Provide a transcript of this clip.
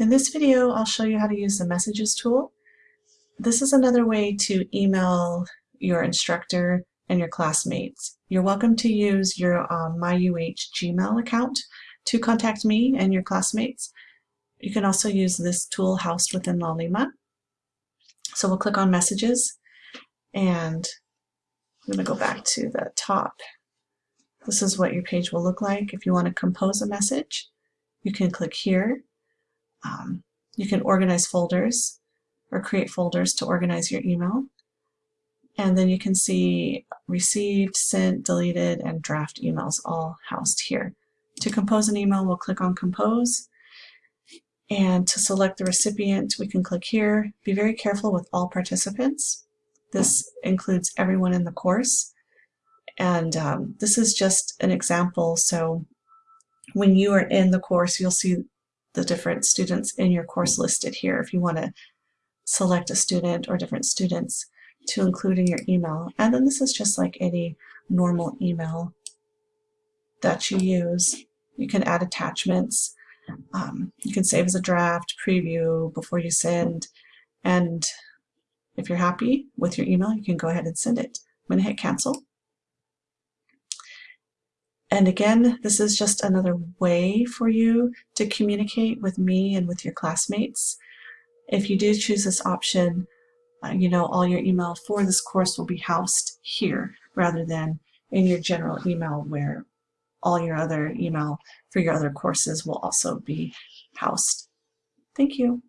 In this video, I'll show you how to use the Messages tool. This is another way to email your instructor and your classmates. You're welcome to use your um, MyUH Gmail account to contact me and your classmates. You can also use this tool housed within Laulima. So we'll click on Messages and I'm going to go back to the top. This is what your page will look like. If you want to compose a message, you can click here um, you can organize folders or create folders to organize your email. And then you can see received, sent, deleted, and draft emails all housed here. To compose an email, we'll click on Compose. And to select the recipient, we can click here. Be very careful with all participants. This includes everyone in the course. And um, this is just an example. So when you are in the course, you'll see the different students in your course listed here if you want to select a student or different students to include in your email. And then this is just like any normal email that you use. You can add attachments. Um, you can save as a draft, preview before you send. And if you're happy with your email, you can go ahead and send it. I'm going to hit cancel. And again, this is just another way for you to communicate with me and with your classmates. If you do choose this option, uh, you know, all your email for this course will be housed here rather than in your general email where all your other email for your other courses will also be housed. Thank you.